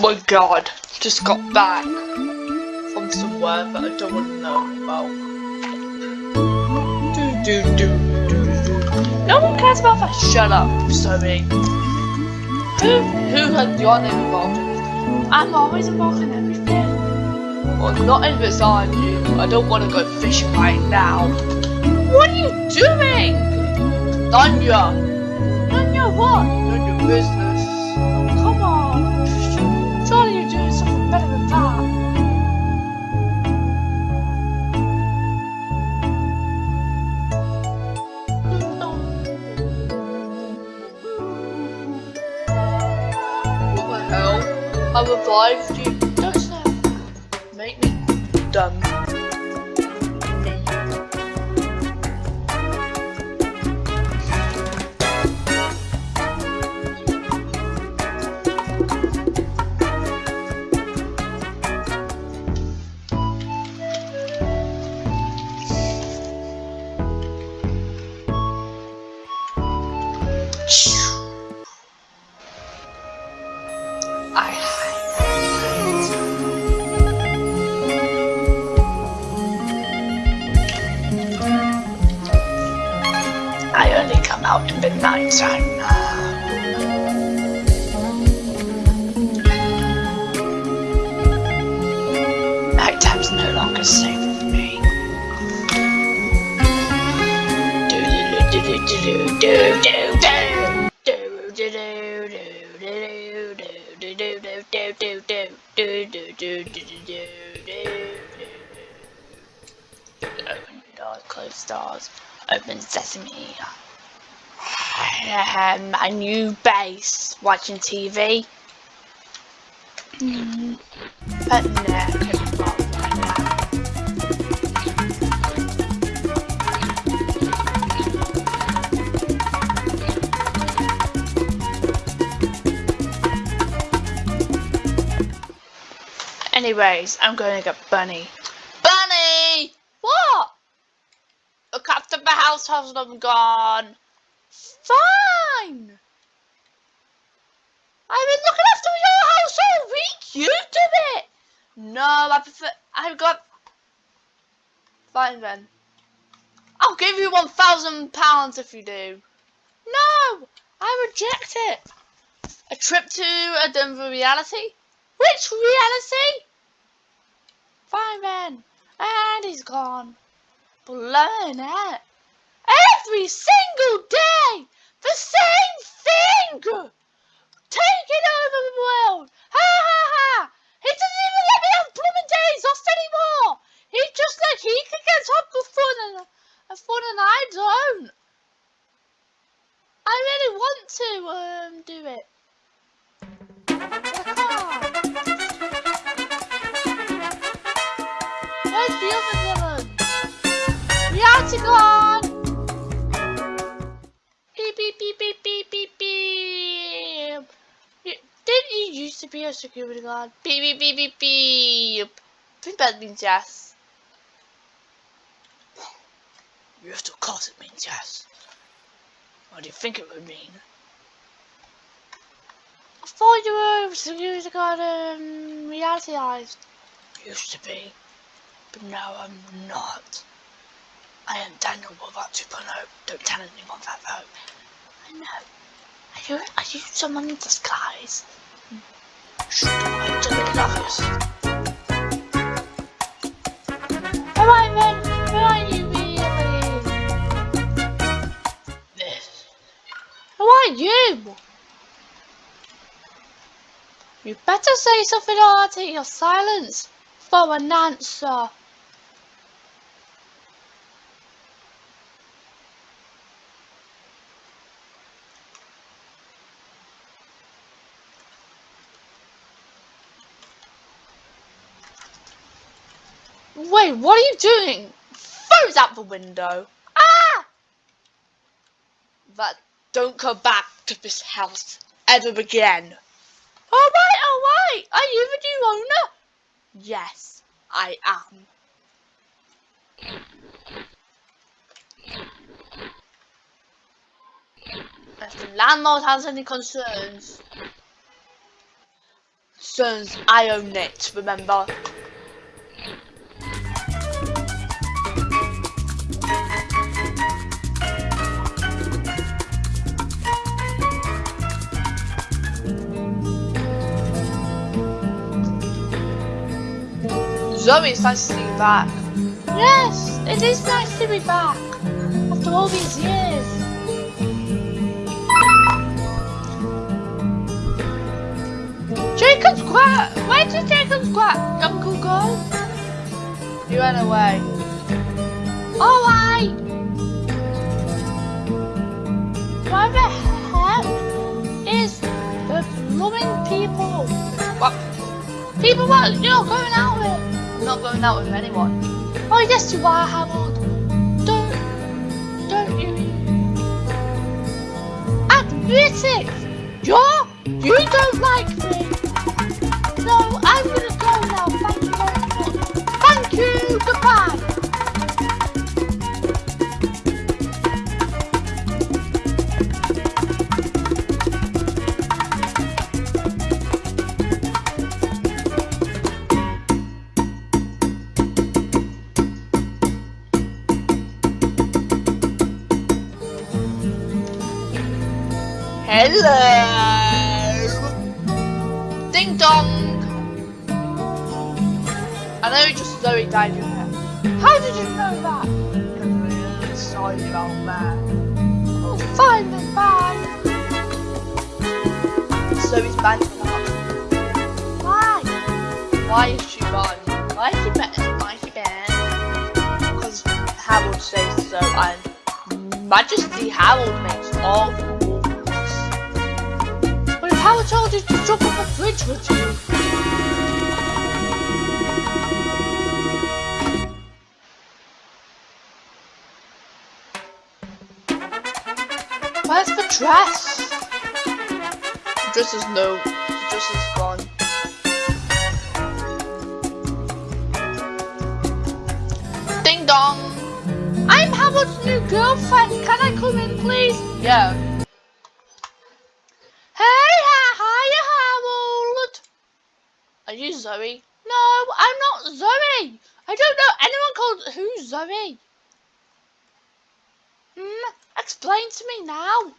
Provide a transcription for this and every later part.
my god, just got back from somewhere that I don't want to know about. Do, do, do, do. No one cares about that. Shut up, Zoe. Who, who had your name involved in? I'm always involved in everything. Well, not in this, are you? I don't want to go fishing right now. What are you doing? Danya! Danya what? Your business. evolved Open doors, close doors, open sesame. Um, my new base, watching TV. Mm. But nah, Anyways, I'm going to get Bunny. Bunny! What? Look after the household, I'm gone. Fine. I've been looking after your house all week. You do it. No, I prefer. I've got. Fine then. I'll give you one thousand pounds if you do. No, I reject it. A trip to a Denver reality. Which reality? Fine then. And he's gone. Blown out. Every single day! The same thing! Taking over the world! Ha ha ha! He doesn't even let me have blooming days off anymore! He just like he can get top of fun and, and fun and I don't. I really want to um do it. Where's the other villain? Reality gone! Beep beep beep beep beep beep beep. Didn't you used to be a security guard? Beep beep beep beep beep. Think that means yes. Yes, of course it means yes. What do you think it would mean? I thought you were a security guard um, realitysed. Used to be. But now I'm not. I am Daniel Wolvat 2.0. Don't tell anyone that though. I know. Are you, are you someone in disguise? Shh, I'm just in the office. Alright then, where are you really? This. Who are you? You better say something or I'll take your silence for an answer. Wait, what are you doing? Throws out the window. Ah! That don't come back to this house ever again. Alright, alright. Are you the new owner? Yes, I am. If the landlord has any concerns, Since I own it, remember? Zoe, it's nice to see you back. Yes, it is nice to be back. After all these years. Jacob's quiet. Where did Jacob's quiet uncle go? He went away. I. Where the heck is the blooming people? What? People what you're going out with? Not going out with anyone. Oh yes you are, Harold. Don't don't you admit it! You're you don't like me. No, I'm gonna died in here. How did you know that? Because sorry about that. Oh, fine then, bye. Zoe's banned from the. Why? Why is she banned? Why is she banned? Why is she banned? Because Harold says so, and Majesty Harold makes all the rules. But if Harold told you to jump off a bridge with you, Where's the dress? The dress is no. The dress is gone. Ding dong. I'm Harold's new girlfriend. Can I come in, please? Yeah. Hey, hiya, Harold. Are you Zoe? No, I'm not Zoe. I don't know anyone called who's Zoe. Hmm, explain to me now.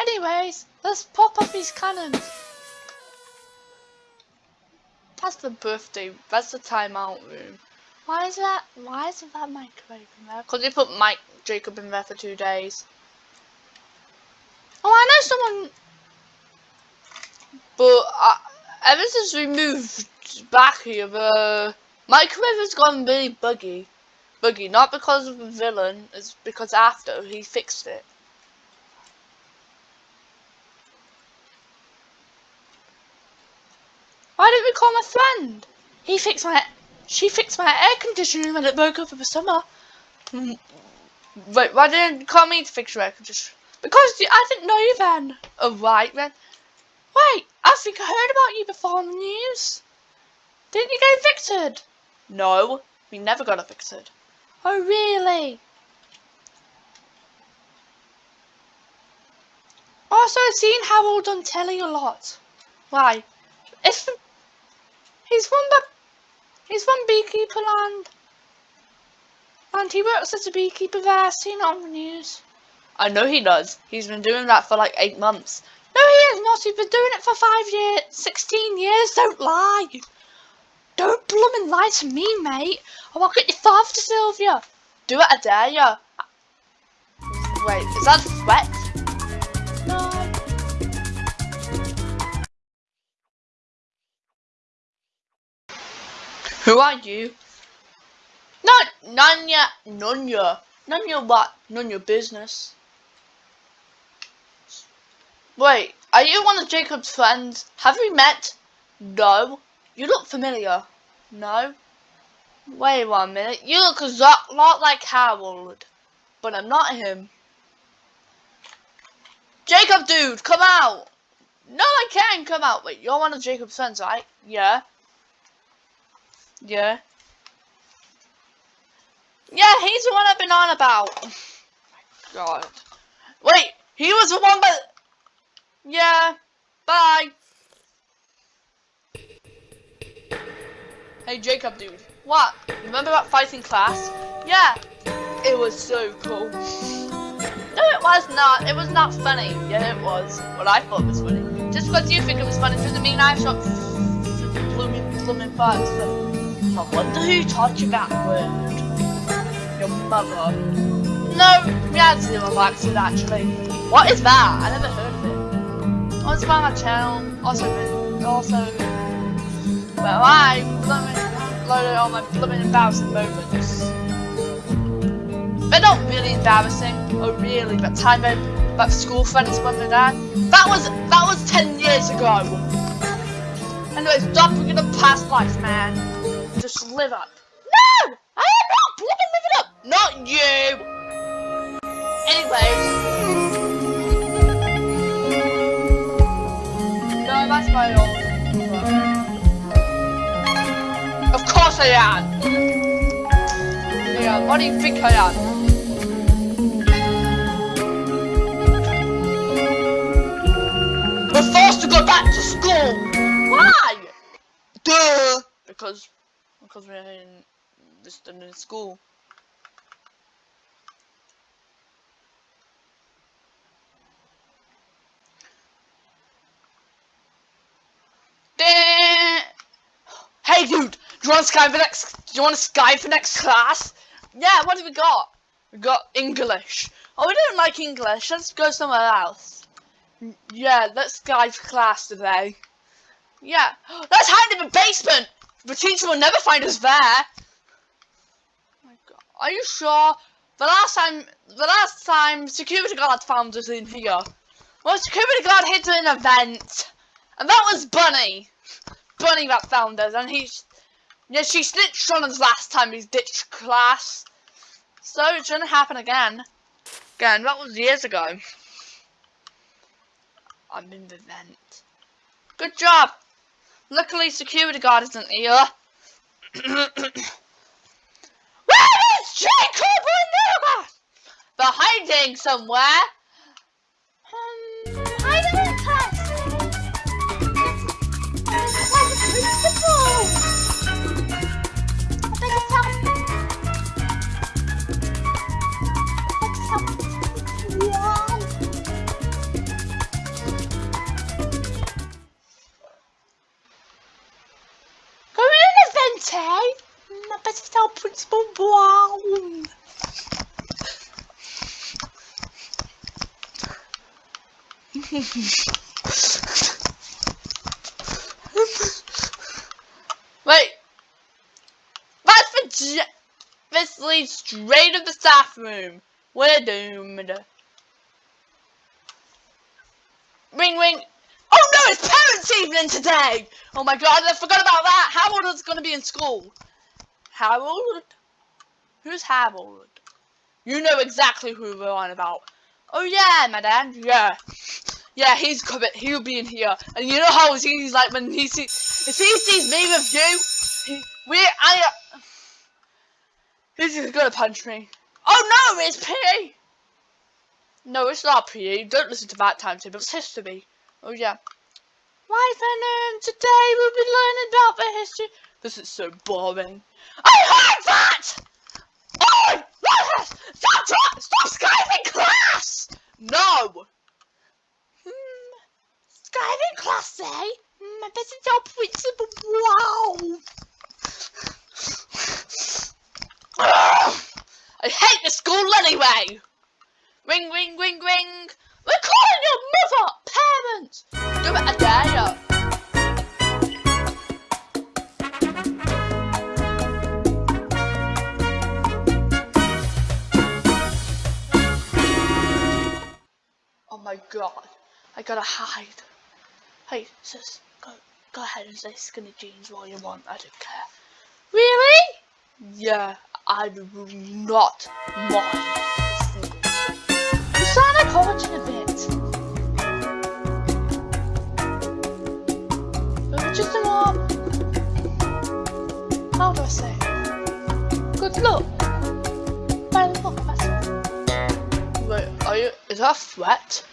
Anyways, let's pop up these cannons. That's the birthday. That's the timeout room. Why is that? Why is that microwave in there? Because they put Mike Jacob in there for two days. Oh, I know someone. But uh, ever since we moved back here, the microwave has gone really buggy. Buggy, not because of the villain, it's because after he fixed it. Why didn't we call my friend? He fixed my, she fixed my air conditioning when it broke up in the summer. Mm, Wait, why didn't you call me to fix your air conditioner? Because I didn't know you then. Oh, right then. Wait, I think I heard about you before on the news. Didn't you get evicted? No, we never got evicted. Oh, really? Also, I've seen Harold on telly a lot. Why? It's he's from the, he's from Beekeeper Land. And he works as a beekeeper there, I've seen it on the news. I know he does. He's been doing that for like eight months. No, he has not. He's been doing it for five years, 16 years. Don't lie. Don't bloomin' lie to me, mate. Or I'll get your father to Sylvia. Do it, I dare ya. Wait, is that a threat? Who are you? Not none ya, none ya, none ya what? None your business. Wait, are you one of Jacob's friends? Have we met? No. You look familiar. No. Wait one minute. You look a lot like Harold, but I'm not him. Jacob, dude, come out. No, I can't come out. Wait, you're one of Jacob's friends, right? Yeah. Yeah. Yeah, he's the one I've been on about. God. Wait, he was the one but Yeah. Bye. Hey Jacob dude, what? Remember that fighting class? Yeah, it was so cool. No, it was not. It was not funny. Yeah, it was. What I thought was funny. Just because you think it was funny doesn't mean I shot blooming, blooming bugs. I wonder who taught you that word. Your mother. No, we had zero accent actually. What is that? I never heard of it. Oh, it's by my channel. Also, also. Well, I blooming loaded all my blooming embarrassing moments. They're not really embarrassing. Oh, really? But time but school friends when they died. That was that was ten years ago. Anyway, stop looking at past life, man. Just live up. No, I am not blooming living up. Not you. Anyway. No, that's my old. Of course I am. Yeah, what do you think I am? We're forced to go back to school. Why? Duh. Because, because we're in this in school. Hey dude, do you want to Skype for next? Do you want to Skype for next class? Yeah, what have we got? We got English. Oh, we don't like English. Let's go somewhere else. Yeah, let's Skype for class today. Yeah, let's hide in the basement. The teacher will never find us there. Oh my God. Are you sure? The last time, the last time security guard found us in here. Well, security guard hid an event, and that was Bunny. Bunny that found us, and he's yeah, she snitched on us last time we ditched class. So it shouldn't happen again. Again, that was years ago. I'm in the vent. Good job. Luckily, security guard isn't here. Where is Jacob Renuga? They're hiding somewhere. Wait. That's this leads straight to the staff room. We're doomed. Ring ring. Oh no, it's parents' evening today! Oh my god, I forgot about that! Harold is gonna be in school. Harold? Who's Harold? You know exactly who we're on about. Oh yeah, madam, yeah. Yeah, he's coming, he'll be in here. And you know how he's like when he sees, if he sees me with you, he, we, I, uh, he's gonna punch me. Oh no, it's PE! No, it's not PE, don't listen to that timetable, it's history. Oh yeah. Why Venom, today we'll be learning about the history. This is so boring. I heard that! Oh? Stop, stop, stop class! No! Skyping class, eh? Hmm, I better tell Principal Wow. I hate the school anyway! Ring, ring, ring, ring! We're calling your mother! Parents! Do it a day! Oh my god. I gotta hide. Hey, sis, go, go ahead and say skinny jeans while you want. I don't care. Really? Yeah, I do not mind. You sound like Origin a bit. Uh, Just a more. How do I say? Good look. Bad look, that's. Wait, are you? Is that a threat?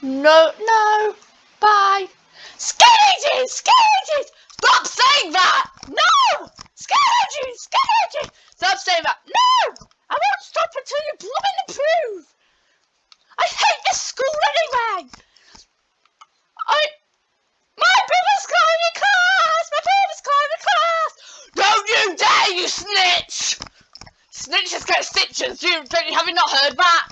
No, no. Bye. Skinny jeans. Stop saying that. No. Get out! Stop saying that. No! I won't stop until you blooming approve. I hate this school anyway. I. My brother's climbing class. My brother's climbing class. Don't you dare, you snitch! Snitches get stitches. You, don't you, have you not heard that?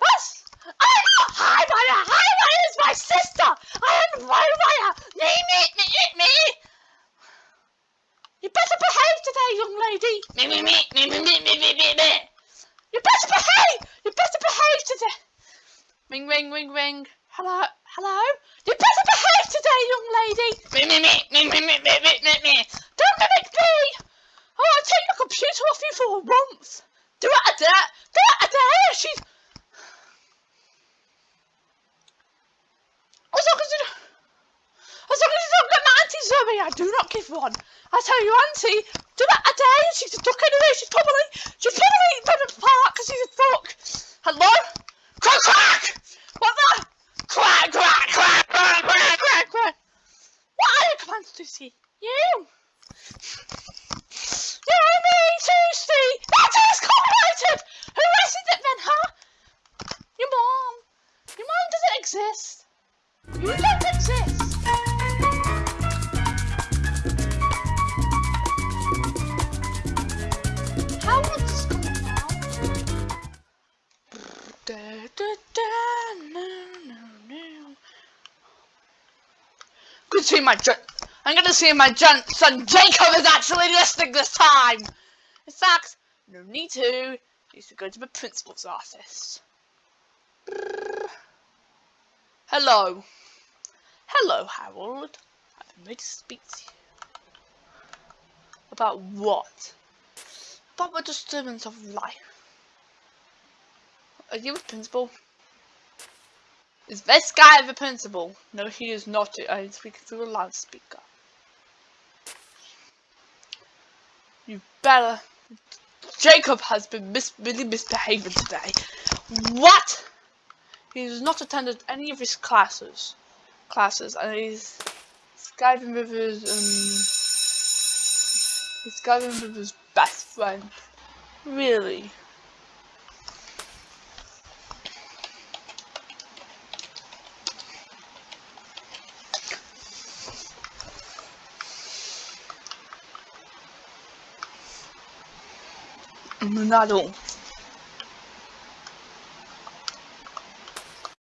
That's. I'm not Highwire. Highwire is my sister. I am. Me, me, me, me, me. You better behave today, young lady. Me, me, me, me, me, me, me, me, me, me. You better behave. You better behave today. Ring, ring, ring, ring. Hello, hello. You better behave today, young lady. Me, me, me, me, me, me, me, me, me, me. Don't mimic me. Oh, I'll take your computer off you for once. Do it a dare. Do it a dare. She's. As long as you, as long as you don't my auntie Zoe, I do not give one. I tell you, auntie, do it a day. She's a duck anyway. She's probably, she's probably from the park because she's a duck. Hello? Quack quack. What the? Quack quack quack quack quack quack quack. What are your commands, Lucy? You. Yeah, me, Tuesday. That is copyrighted. Who is it then, huh? Your mom. Your mom doesn't exist. You see my I'm gonna see my son Jacob is actually listening this time! In fact, no need to. Needs to go to the principal's office. Hello. Hello, Harold. I've been ready to speak to you. About what? About the disturbance of life. Are you a principal? Is this guy the principal? No, he is not. I'm speaking through a loudspeaker. You better. Jacob has been mis really misbehaving today. What? He has not attended any of his classes. Classes, and he's skiving with his um. He's skiving with his best friend. Really? 那种